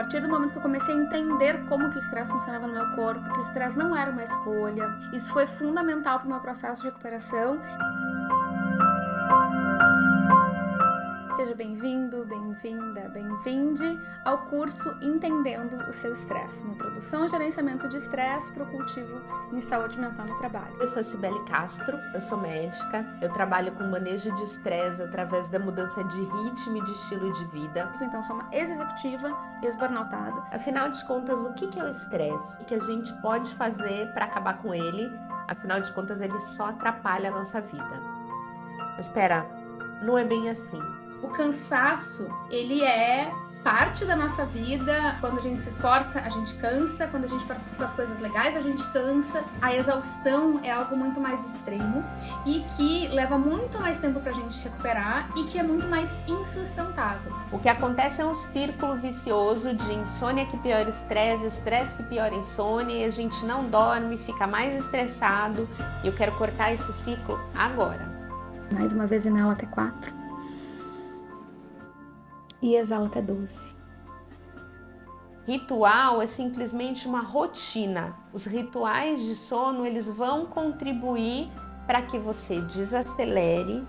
partir do momento que eu comecei a entender como que o estresse funcionava no meu corpo, que o estresse não era uma escolha, isso foi fundamental para o meu processo de recuperação. Seja bem-vindo, bem-vinda, bem-vinde ao curso Entendendo o Seu Estresse, uma introdução ao gerenciamento de estresse para o cultivo em saúde mental no trabalho. Eu sou a Cibele Castro, eu sou médica, eu trabalho com manejo de estresse através da mudança de ritmo e de estilo de vida. Então, sou uma ex-executiva, ex-burnoutada. Afinal de contas, o que é o estresse? O que a gente pode fazer para acabar com ele? Afinal de contas, ele só atrapalha a nossa vida. Mas espera, não é bem assim. O cansaço, ele é parte da nossa vida. Quando a gente se esforça, a gente cansa. Quando a gente faz as coisas legais, a gente cansa. A exaustão é algo muito mais extremo e que leva muito mais tempo pra gente recuperar e que é muito mais insustentável. O que acontece é um círculo vicioso de insônia que piora estresse, estresse que piora insônia e a gente não dorme, fica mais estressado. E eu quero cortar esse ciclo agora. Mais uma vez inala até quatro e exala até 12. Ritual é simplesmente uma rotina. Os rituais de sono, eles vão contribuir para que você desacelere,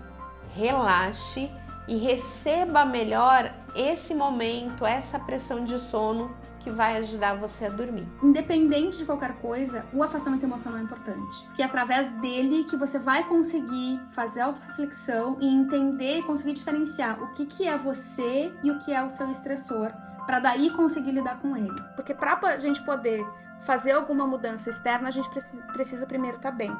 relaxe e receba melhor esse momento, essa pressão de sono que vai ajudar você a dormir. Independente de qualquer coisa, o afastamento emocional é importante. Que é através dele que você vai conseguir fazer auto-reflexão e entender e conseguir diferenciar o que, que é você e o que é o seu estressor, para daí conseguir lidar com ele. Porque para a gente poder fazer alguma mudança externa, a gente precisa primeiro estar tá bem.